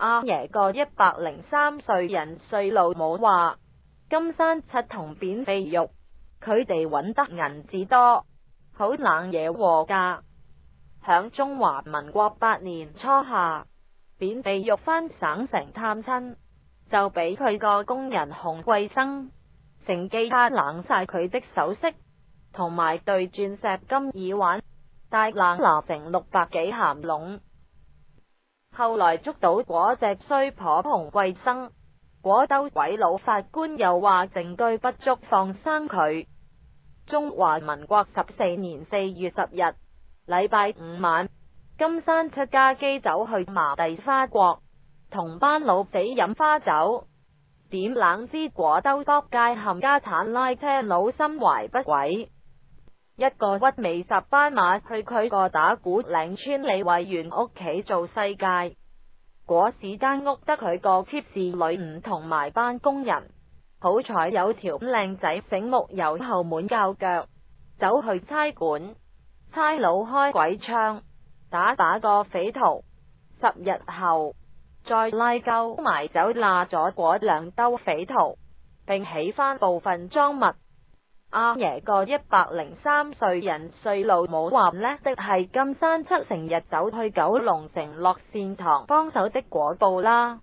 阿爷个一百零三岁人岁老母话：金山七同扁肥玉，佢哋搵得银子多，好冷嘢和噶。响中华民国八年初夏，扁肥玉返省城探亲，就俾佢个工人洪贵生乘机偷冷晒佢的首饰，同埋对钻石金耳环带冷拿成六百几咸笼。后来捉到嗰只衰婆同桂生，果兜鬼佬法官又话证据不足，放生佢。中华民国十四年四月十日，礼拜五晚，金山出家机走去麻地花国，同班老死饮花酒，点冷知果兜各界冚家产拉车佬心怀不轨。一个屈尾十斑马去佢个打鼓岭村李惠源屋企做世界，果时间屋得佢个妾侍女唔同埋班工人，好彩有条靓仔醒目由后门教脚，走去差馆，差佬开鬼枪打打个匪徒，十日后再拉够埋走拉咗嗰两兜匪徒，并起翻部分赃物。阿爷个一百零三岁人岁老母话叻，即系金山七成日走去九龙城落善堂帮手的果报啦。